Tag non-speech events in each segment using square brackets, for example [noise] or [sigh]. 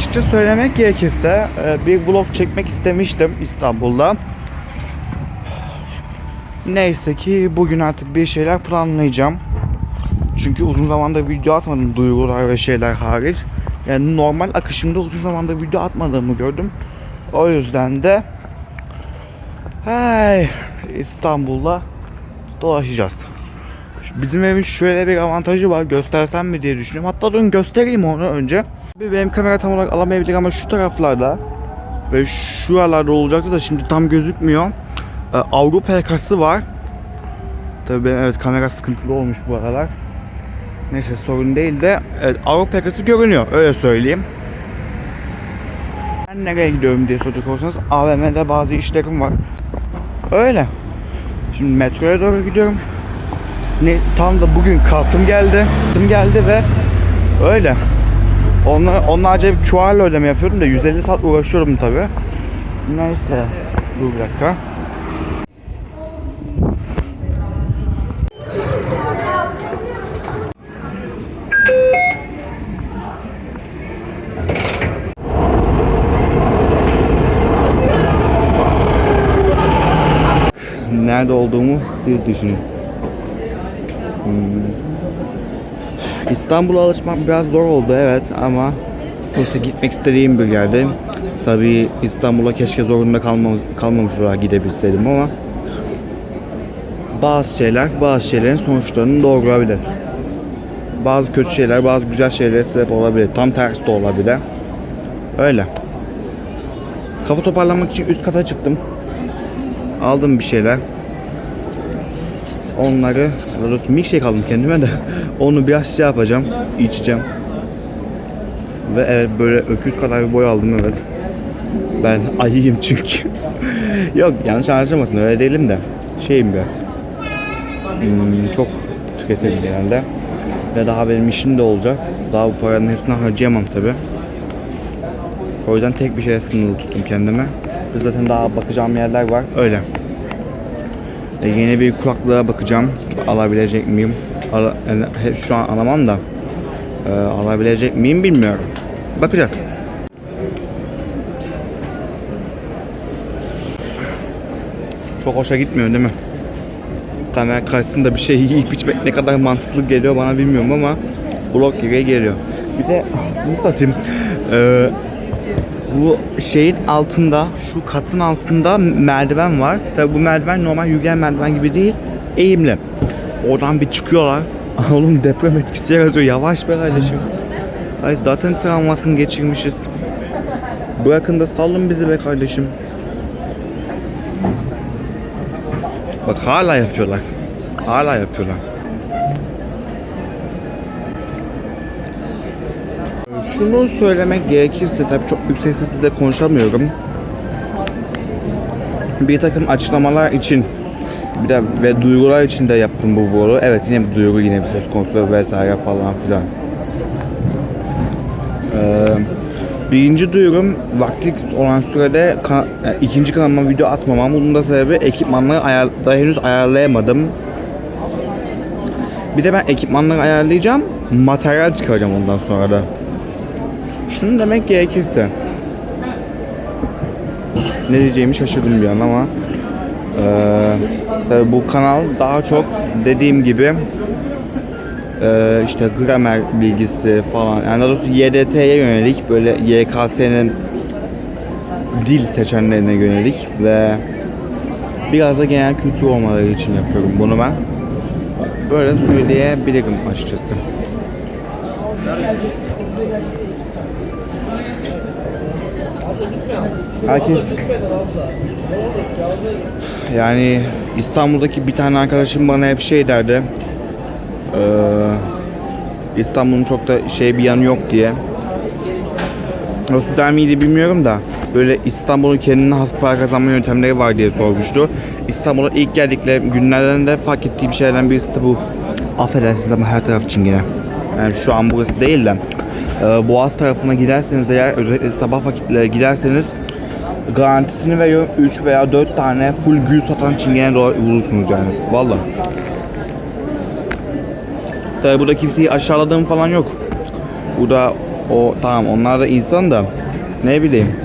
açıkça söylemek gerekirse e, bir vlog çekmek istemiştim İstanbul'da. Neyse ki bugün artık bir şeyler planlayacağım. Çünkü uzun zamandır video atmadım duyurular ve şeyler hariç. Yani normal akışımda uzun zamandır video atmadığımı gördüm. O yüzden de hey, İstanbul'da dolaşacağız. Bizim evin şöyle bir avantajı var. Göstersem mi diye düşünüyorum. Hatta durun göstereyim onu önce. Benim kamera tam olarak alamayabilir ama şu taraflarda ve şuralarda olacaktı da şimdi tam gözükmüyor. Ee, Avrupa yakası var. Tabii benim evet kamera sıkıntılı olmuş bu aralar. Neyse sorun değil de evet, Avrupa yakası görünüyor öyle söyleyeyim. Ben nereye gidiyorum diye soracak olursanız AVM'de bazı işlerim var. Öyle. Şimdi metroya doğru gidiyorum. Ne, tam da bugün kartım geldi. Kartım geldi ve öyle. Onunla, onunla acayip çuvarla ödeme yapıyordum da 150 saat uğraşıyorum tabi. Neyse. Dur bir dakika. Nerede olduğumu siz düşünün. Hmm. İstanbul'a alışmak biraz zor oldu evet ama sonuçta gitmek istediğim bir yerde. Tabii İstanbul'a keşke zorunda kalma, kalmamış olarak gidebilseydim ama bazı şeyler bazı şeylerin sonuçlarını doğurabilir. Bazı kötü şeyler bazı güzel şeylere sebep olabilir. Tam tersi de olabilir. Öyle. Kafa toparlamak için üst kata çıktım. Aldım bir şeyler. Onları, daha doğrusu milkshake aldım kendime de. [laughs] Onu biraz şey yapacağım, içeceğim. Ve evet böyle öküz kadar bir boy aldım evet. Ben [laughs] ayıyım çünkü. [laughs] Yok yanlış anlaşılmasın öyle değilim de. Şeyim biraz. Hmm, çok tüketirim genelde. Ve daha benim işim de olacak. Daha bu paranın hepsini harcayamam tabi. O yüzden tek bir şeye sınırlı tuttum kendime. Zaten daha bakacağım yerler var. Öyle. E, yeni bir kulaklığa bakacağım. Alabilecek miyim? Ala- yani he- şu an alamam da. e, alabilecek miyim bilmiyorum. Bakacağız. Çok hoşa gitmiyor değil mi? Kamera karşısında bir şey yiyip içmek ne kadar mantıklı geliyor bana bilmiyorum ama blok gibi geliyor. Bir de bunu satayım. Ee, bu şeyin altında, şu katın altında merdiven var. Tabi bu merdiven normal yürüyen merdiven gibi değil, eğimli. Oradan bir çıkıyorlar. [laughs] Oğlum deprem etkisi yaratıyor. Yavaş be kardeşim. Ay zaten travmasını geçirmişiz. Bırakın da salın bizi be kardeşim. Bak hala yapıyorlar. Hala yapıyorlar. Şunu söylemek gerekirse tabii çok yüksek sesle de konuşamıyorum. Bir takım açıklamalar için bir de ve duygular için de yaptım bu vlogu. Evet yine bir duygu yine bir söz konusu vesaire falan filan. Ee, birinci duyurum vakti olan sürede ka- e, ikinci kanalıma video atmamam. Bunun da sebebi ekipmanları ayar daha henüz ayarlayamadım. Bir de ben ekipmanları ayarlayacağım. Materyal çıkaracağım ondan sonra da. Şunu demek gerekirse ne diyeceğimi şaşırdım bir an ama eee tabii bu kanal daha çok dediğim gibi eee işte gramer bilgisi falan yani daha doğrusu YDT'ye yönelik böyle YKS'nin dil seçenlerine yönelik ve biraz da genel kültür olmaları için yapıyorum bunu ben. Böyle söyleyebilirim açıkçası. Herkes yani İstanbul'daki bir tane arkadaşım bana hep şey derdi. Ee, İstanbul'un çok da şey bir yanı yok diye. Nasıl der miydi bilmiyorum da böyle İstanbul'un kendine has para kazanma yöntemleri var diye sormuştu. İstanbul'a ilk geldikleri günlerden de fark ettiğim şeylerden birisi de bu. Affedersiniz ama her taraf çingene. Yani şu an burası değil de e, Boğaz tarafına giderseniz eğer özellikle sabah vakitleri giderseniz garantisini veriyorum 3 veya 4 tane full gül satan çingene bulursunuz yani. Valla. Tabi burada kimseyi aşağıladığım falan yok. Burada O tamam onlar da insan da ne bileyim.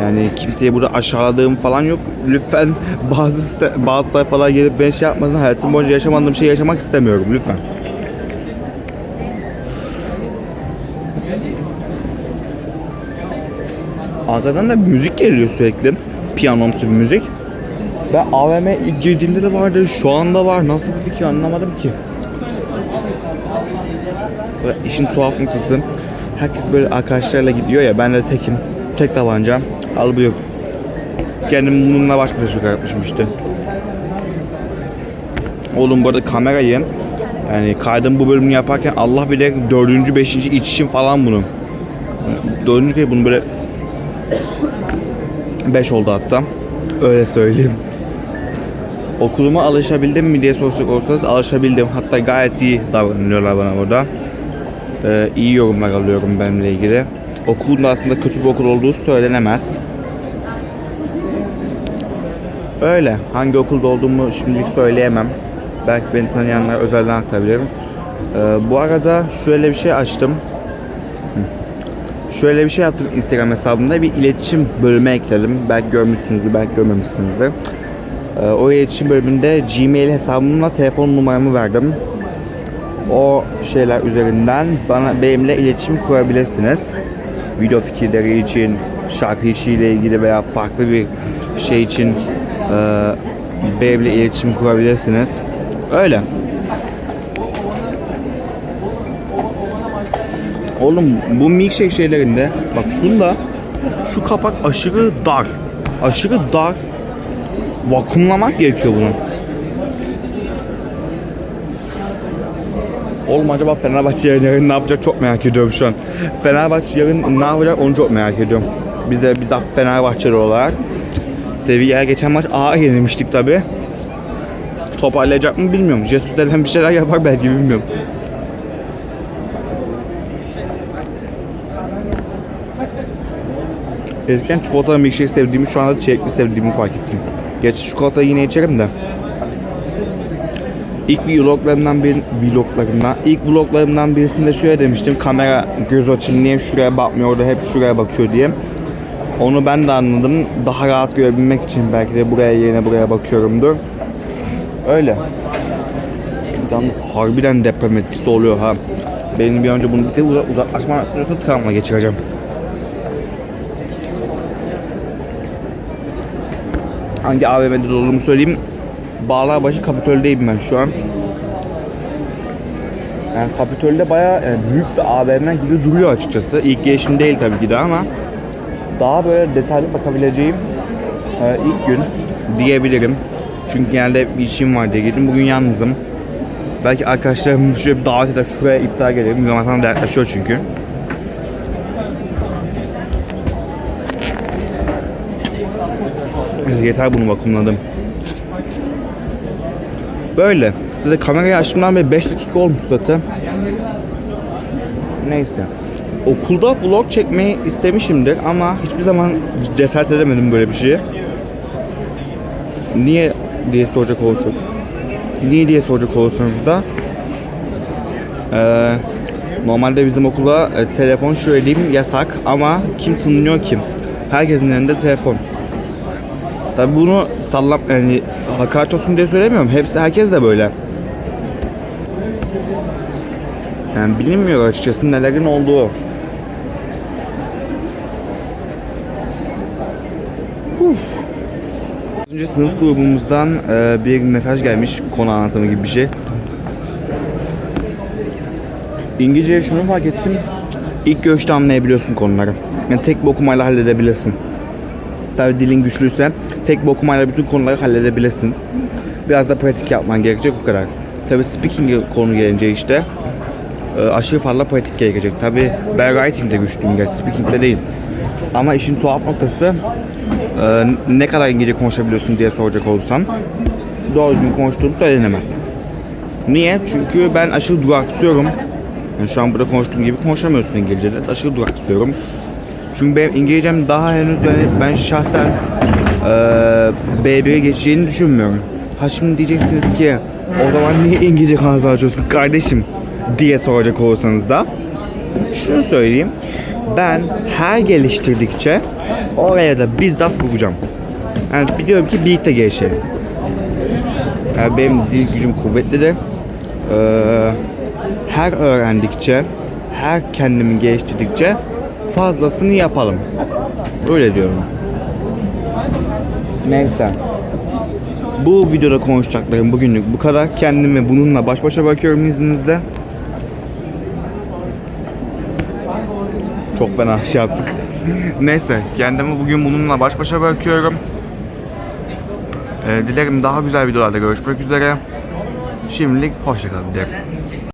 Yani kimseyi burada aşağıladığım falan yok. Lütfen [laughs] bazı bazı sayfalar gelip ben şey yapmasın. Hayatım boyunca yaşamadığım şeyi yaşamak istemiyorum lütfen. Arkadan da müzik geliyor sürekli. Piyanomsu bir müzik. Ben ilk girdiğimde de vardı, şu anda var. Nasıl bir fikir anlamadım ki. Ve işin tuhaf noktası, herkes böyle arkadaşlarla gidiyor ya, ben de tekim. Tek tabanca, al buyur. Kendim bununla baş başa çıkartmışım işte. Oğlum bu arada kamerayı, yani kaydım bu bölümünü yaparken Allah bilir dördüncü, beşinci içişim falan bunu. Dördüncü kere bunu böyle 5 oldu hatta. Öyle söyleyeyim. Okuluma alışabildim mi diye soracak olsanız alışabildim. Hatta gayet iyi davranıyorlar bana burada. Ee, iyi yorumlar alıyorum benimle ilgili. Okulun da aslında kötü bir okul olduğu söylenemez. Öyle. Hangi okulda olduğumu şimdilik söyleyemem. Belki beni tanıyanlar özelden aktarabilirim. Ee, bu arada şöyle bir şey açtım. Şöyle bir şey yaptım Instagram hesabımda bir iletişim bölümü ekledim. Belki görmüşsünüzdür, belki görmemişsinizdir. Ee, o iletişim bölümünde Gmail hesabımla telefon numaramı verdim. O şeyler üzerinden bana benimle iletişim kurabilirsiniz. Video fikirleri için, şarkı işiyle ilgili veya farklı bir şey için e, benimle iletişim kurabilirsiniz. Öyle. Oğlum bu milkshake şeylerinde bak şunda şu kapak aşırı dar. Aşırı dar. Vakumlamak gerekiyor bunu. Oğlum acaba Fenerbahçe yarın ne yapacak çok merak ediyorum şu an. Fenerbahçe yarın ne yapacak onu çok merak ediyorum. Biz de biz de Fenerbahçeli olarak seviyeye geçen maç A yenilmiştik tabi. Toparlayacak mı bilmiyorum. Jesus denen bir şeyler yapar belki bilmiyorum. Eskiden çikolatalı milkshake sevdiğimi şu anda çilekli sevdiğimi fark ettim. Gerçi çikolata yine içerim de. İlk vloglarımdan bir vloglarımdan ilk vloglarımdan birisinde şöyle demiştim kamera göz açın niye şuraya bakmıyor da hep şuraya bakıyor diye. Onu ben de anladım. Daha rahat görebilmek için belki de buraya yerine buraya bakıyorumdur. Öyle. Yalnız harbiden deprem etkisi oluyor ha. Benim bir önce bunu bir de uza- uzaklaşma sırasında travma geçireceğim. hangi AVM'de olduğumu söyleyeyim. Bağlarbaşı Kapitol'deyim ben şu an. Yani Kapitol'de bayağı yani büyük bir AVM gibi duruyor açıkçası. İlk gelişim değil tabii ki de ama daha böyle detaylı bakabileceğim e, ilk gün diyebilirim. Çünkü genelde bir işim var diye girdim. Bugün yalnızım. Belki arkadaşlarım şöyle bir davet eder şuraya iftar gelelim. Ramazan da yaklaşıyor çünkü. Yeter bunu vakumladım. Böyle. Size kamerayı açtığımdan beri 5 dakika olmuş zaten. Neyse. Okulda vlog çekmeyi istemişimdir ama hiçbir zaman cesaret edemedim böyle bir şeye. Niye diye soracak olursak. Niye diye soracak olursanız da eee, normalde bizim okula e, telefon şöyle diyeyim yasak ama kim tınlıyor kim? Herkesin elinde telefon. Tabi bunu sallam yani hakaret olsun diye söylemiyorum. Hepsi herkes de böyle. Yani bilinmiyor açıkçası nelerin olduğu. 4. sınıf grubumuzdan e, bir mesaj gelmiş. Konu anlatımı gibi bir şey. İngilizceye şunu fark ettim. İlk görüşte anlayabiliyorsun konuları. Yani tek bir okumayla halledebilirsin. Tabi dilin güçlüyse tek bir okumayla bütün konuları halledebilirsin. Biraz da pratik yapman gerekecek bu kadar. Tabi speaking konu gelince işte e, aşırı fazla pratik gerekecek. Tabi ben writing'de güçlüyüm gerçi speaking'de değil. Ama işin tuhaf noktası e, ne kadar İngilizce konuşabiliyorsun diye soracak olursam doğru düzgün konuştuğum söylenemez. Niye? Çünkü ben aşırı duraksıyorum. Yani şu an burada konuştuğum gibi konuşamıyorsun İngilizce'de. Aşırı duraksıyorum. Çünkü benim İngilizcem daha henüz yani ben şahsen eee B1'e geçeceğini düşünmüyorum. Ha şimdi diyeceksiniz ki o zaman niye İngilizce kanalınızı açıyorsun kardeşim diye soracak olursanız da Şunu söyleyeyim. Ben her geliştirdikçe oraya da bizzat vuracağım. Yani biliyorum ki birlikte gelişelim. Yani benim dil gücüm kuvvetlidir. Ee, her öğrendikçe, her kendimi geliştirdikçe fazlasını yapalım. Öyle diyorum. Neyse. Bu videoda konuşacaklarım bugünlük bu kadar. Kendimi bununla baş başa bırakıyorum izninizle. Çok fena şey yaptık. Neyse kendimi bugün bununla baş başa bırakıyorum. Ee, dilerim daha güzel videolarda görüşmek üzere. Şimdilik hoşçakalın dilerim.